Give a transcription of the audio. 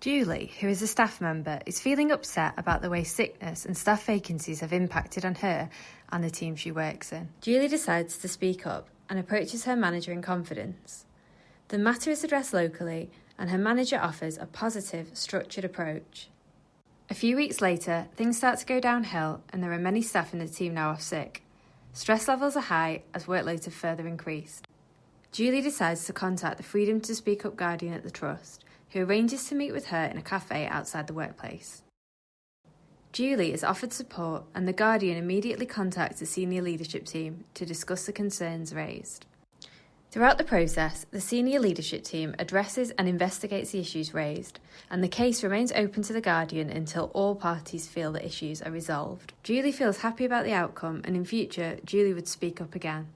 Julie, who is a staff member, is feeling upset about the way sickness and staff vacancies have impacted on her and the team she works in. Julie decides to speak up and approaches her manager in confidence. The matter is addressed locally, and her manager offers a positive, structured approach. A few weeks later, things start to go downhill, and there are many staff in the team now off sick. Stress levels are high as workloads have further increased. Julie decides to contact the Freedom to Speak Up Guardian at the Trust who arranges to meet with her in a cafe outside the workplace. Julie is offered support, and the Guardian immediately contacts the senior leadership team to discuss the concerns raised. Throughout the process, the senior leadership team addresses and investigates the issues raised, and the case remains open to the Guardian until all parties feel the issues are resolved. Julie feels happy about the outcome, and in future, Julie would speak up again.